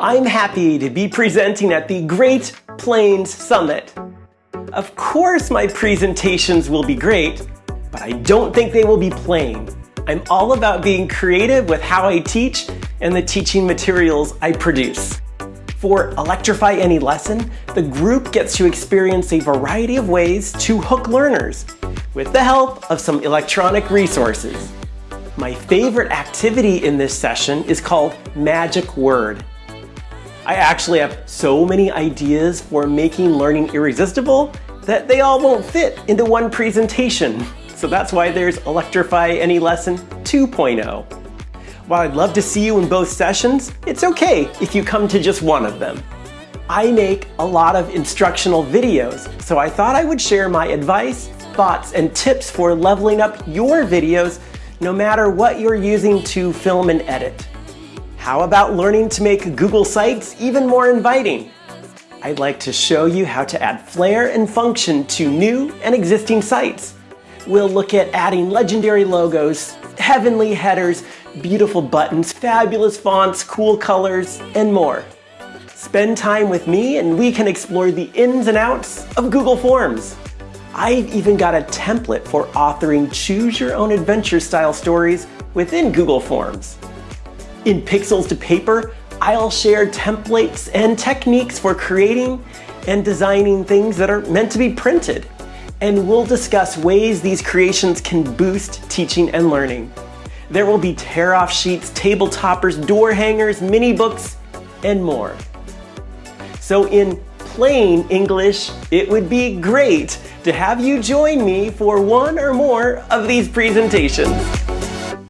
I'm happy to be presenting at the Great Plains Summit. Of course my presentations will be great, but I don't think they will be plain. I'm all about being creative with how I teach and the teaching materials I produce. For Electrify Any Lesson, the group gets to experience a variety of ways to hook learners with the help of some electronic resources. My favorite activity in this session is called Magic Word. I actually have so many ideas for making learning irresistible that they all won't fit into one presentation. So that's why there's Electrify Any Lesson 2.0. While I'd love to see you in both sessions, it's okay if you come to just one of them. I make a lot of instructional videos, so I thought I would share my advice, thoughts, and tips for leveling up your videos no matter what you're using to film and edit. How about learning to make Google Sites even more inviting? I'd like to show you how to add flair and function to new and existing sites. We'll look at adding legendary logos, heavenly headers, beautiful buttons, fabulous fonts, cool colors, and more. Spend time with me and we can explore the ins and outs of Google Forms. I've even got a template for authoring choose your own adventure style stories within Google Forms. In Pixels to Paper, I'll share templates and techniques for creating and designing things that are meant to be printed. And we'll discuss ways these creations can boost teaching and learning. There will be tear-off sheets, table toppers, door hangers, mini books, and more. So in plain English, it would be great to have you join me for one or more of these presentations.